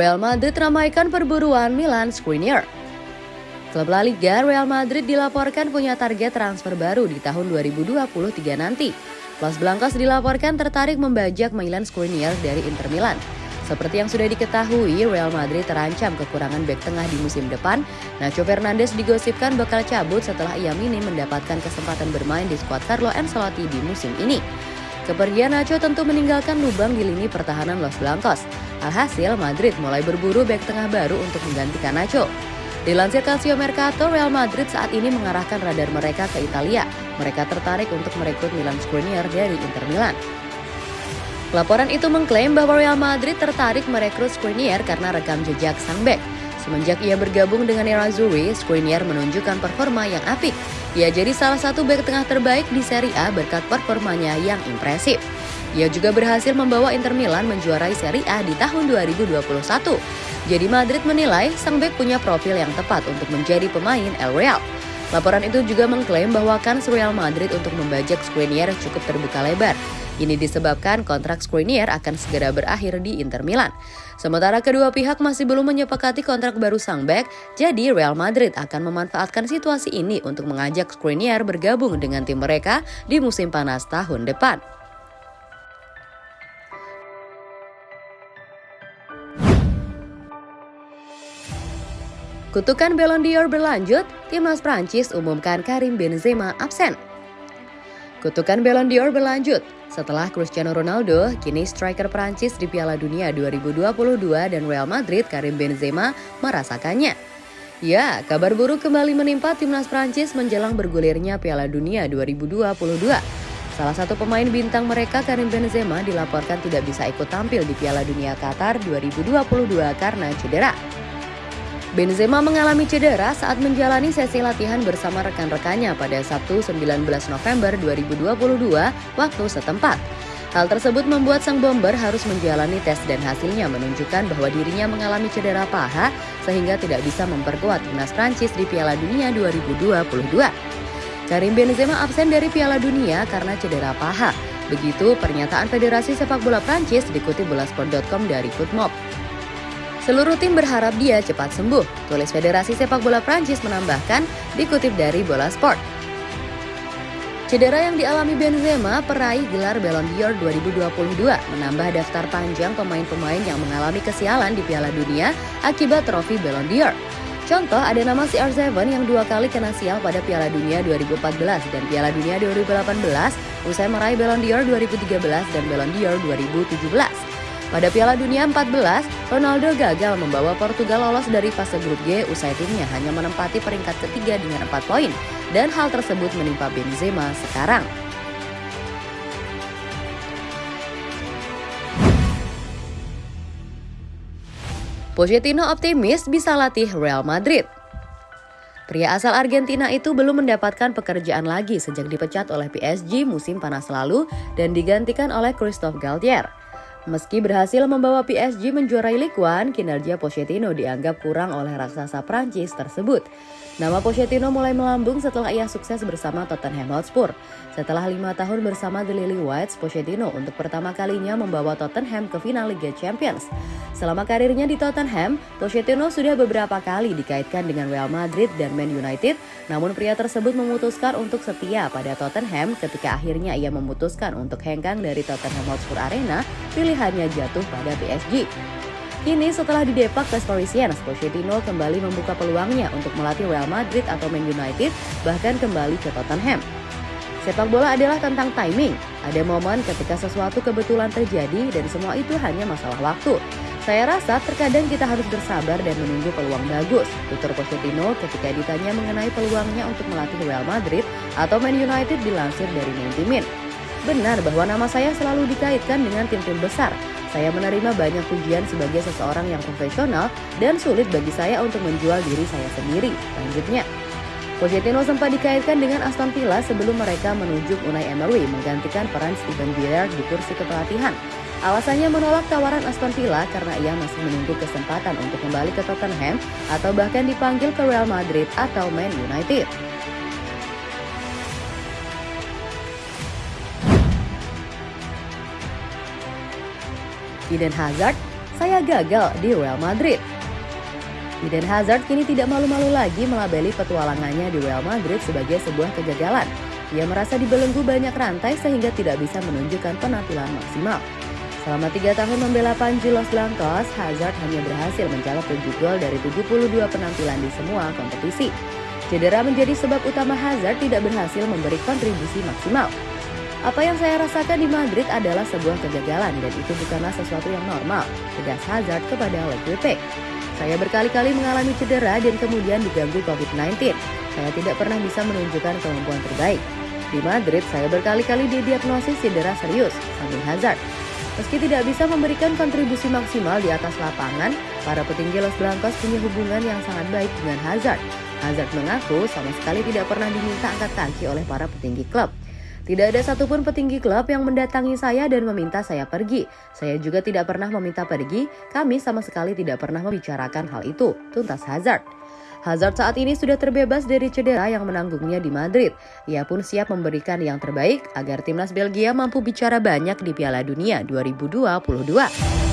Real Madrid ramaikan perburuan Milan Skriniar. Klub La Liga Real Madrid dilaporkan punya target transfer baru di tahun 2023 nanti. Los Blancos dilaporkan tertarik membajak Milan Skriniar dari Inter Milan. Seperti yang sudah diketahui, Real Madrid terancam kekurangan bek tengah di musim depan. Nacho Fernandes digosipkan bakal cabut setelah ia minim mendapatkan kesempatan bermain di skuad Carlo Ancelotti di musim ini. Kepergian Nacho tentu meninggalkan lubang di lini pertahanan Los Blancos. Alhasil, Madrid mulai berburu bek tengah baru untuk menggantikan Nacho. Dilansir Calcio Mercato, Real Madrid saat ini mengarahkan radar mereka ke Italia. Mereka tertarik untuk merekrut Milan Skriniar dari Inter Milan. Laporan itu mengklaim bahwa Real Madrid tertarik merekrut Skriniar karena rekam jejak sang bek. Semenjak ia bergabung dengan Nerazzurri, Skriniar menunjukkan performa yang apik. Ia jadi salah satu bek tengah terbaik di Serie A berkat performanya yang impresif. Ia juga berhasil membawa Inter Milan menjuarai Serie A di tahun 2021. Jadi Madrid menilai sang bek punya profil yang tepat untuk menjadi pemain El Real. Laporan itu juga mengklaim bahwa kans Real Madrid untuk membajak Skriniar cukup terbuka lebar. Ini disebabkan kontrak Skriniar akan segera berakhir di Inter Milan. Sementara kedua pihak masih belum menyepakati kontrak baru sang bek, jadi Real Madrid akan memanfaatkan situasi ini untuk mengajak Skriniar bergabung dengan tim mereka di musim panas tahun depan. Kutukan Ballon d'Or berlanjut, timnas Prancis umumkan Karim Benzema absen. Kutukan Ballon d'Or berlanjut. Setelah Cristiano Ronaldo, kini striker Prancis di Piala Dunia 2022 dan Real Madrid Karim Benzema merasakannya. Ya, kabar buruk kembali menimpa timnas Prancis menjelang bergulirnya Piala Dunia 2022. Salah satu pemain bintang mereka Karim Benzema dilaporkan tidak bisa ikut tampil di Piala Dunia Qatar 2022 karena cedera. Benzema mengalami cedera saat menjalani sesi latihan bersama rekan-rekannya pada Sabtu 19 November 2022 waktu setempat. Hal tersebut membuat sang bomber harus menjalani tes dan hasilnya menunjukkan bahwa dirinya mengalami cedera paha sehingga tidak bisa memperkuat timnas Prancis di Piala Dunia 2022. Karim Benzema absen dari Piala Dunia karena cedera paha. Begitu pernyataan Federasi Sepak Bola Prancis dikutip bolasport.com dari Footmob. Seluruh tim berharap dia cepat sembuh, tulis Federasi Sepak Bola Prancis menambahkan, dikutip dari Bola Sport. Cedera yang dialami Benzema peraih gelar Ballon d'Or 2022 menambah daftar panjang pemain-pemain yang mengalami kesialan di Piala Dunia akibat trofi Ballon d'Or. Contoh ada nama CR7 yang dua kali kena sial pada Piala Dunia 2014 dan Piala Dunia 2018 usai meraih Ballon d'Or 2013 dan Ballon d'Or 2017. Pada Piala Dunia 14, Ronaldo gagal membawa Portugal lolos dari fase grup G usai timnya hanya menempati peringkat ketiga dengan 4 poin. Dan hal tersebut menimpa Benzema sekarang. Pochettino optimis bisa latih Real Madrid. Pria asal Argentina itu belum mendapatkan pekerjaan lagi sejak dipecat oleh PSG musim panas lalu dan digantikan oleh Christophe Galtier. Meski berhasil membawa PSG menjuarai Ligue 1, kinerja Pochettino dianggap kurang oleh raksasa Prancis tersebut. Nama Pochettino mulai melambung setelah ia sukses bersama Tottenham Hotspur. Setelah lima tahun bersama The Lily Whites, Pochettino untuk pertama kalinya membawa Tottenham ke final Liga Champions. Selama karirnya di Tottenham, Pochettino sudah beberapa kali dikaitkan dengan Real Madrid dan Man United, namun pria tersebut memutuskan untuk setia pada Tottenham ketika akhirnya ia memutuskan untuk hengkang dari Tottenham Hotspur Arena pilihannya jatuh pada PSG. Kini setelah didepak tes Parisiens, Pochettino kembali membuka peluangnya untuk melatih Real Madrid atau Man United, bahkan kembali ke Tottenham. Sepak bola adalah tentang timing. Ada momen ketika sesuatu kebetulan terjadi dan semua itu hanya masalah waktu. Saya rasa terkadang kita harus bersabar dan menunggu peluang bagus, tutur Pochettino ketika ditanya mengenai peluangnya untuk melatih Real Madrid atau Man United dilansir dari Mentimin. Benar bahwa nama saya selalu dikaitkan dengan tim-tim besar. Saya menerima banyak pujian sebagai seseorang yang profesional dan sulit bagi saya untuk menjual diri saya sendiri. Lanjutnya, Pochettino sempat dikaitkan dengan Aston Villa sebelum mereka menunjuk Unai Emery menggantikan peran Steven Gerrard di kursi kepelatihan. Alasannya menolak tawaran Aston Villa karena ia masih menunggu kesempatan untuk kembali ke Tottenham atau bahkan dipanggil ke Real Madrid atau Man United. Eden Hazard, saya gagal di Real Madrid. Eden Hazard kini tidak malu-malu lagi melabeli petualangannya di Real Madrid sebagai sebuah kegagalan. Ia merasa dibelenggu banyak rantai sehingga tidak bisa menunjukkan penampilan maksimal. Selama tiga tahun membela Panji Los Blancos, Hazard hanya berhasil mencapai 7 gol dari 72 penampilan di semua kompetisi. Cedera menjadi sebab utama Hazard tidak berhasil memberi kontribusi maksimal. Apa yang saya rasakan di Madrid adalah sebuah kegagalan dan itu bukanlah sesuatu yang normal, tegas Hazard kepada Le Saya berkali-kali mengalami cedera dan kemudian diganggu COVID-19. Saya tidak pernah bisa menunjukkan kemampuan terbaik. Di Madrid, saya berkali-kali didiagnosis cedera serius, sambil Hazard. Meski tidak bisa memberikan kontribusi maksimal di atas lapangan, para petinggi Los Blancos punya hubungan yang sangat baik dengan Hazard. Hazard mengaku sama sekali tidak pernah diminta angkat kaki oleh para petinggi klub. Tidak ada satupun petinggi klub yang mendatangi saya dan meminta saya pergi. Saya juga tidak pernah meminta pergi, kami sama sekali tidak pernah membicarakan hal itu, tuntas Hazard. Hazard saat ini sudah terbebas dari cedera yang menanggungnya di Madrid. Ia pun siap memberikan yang terbaik agar timnas Belgia mampu bicara banyak di Piala Dunia 2022.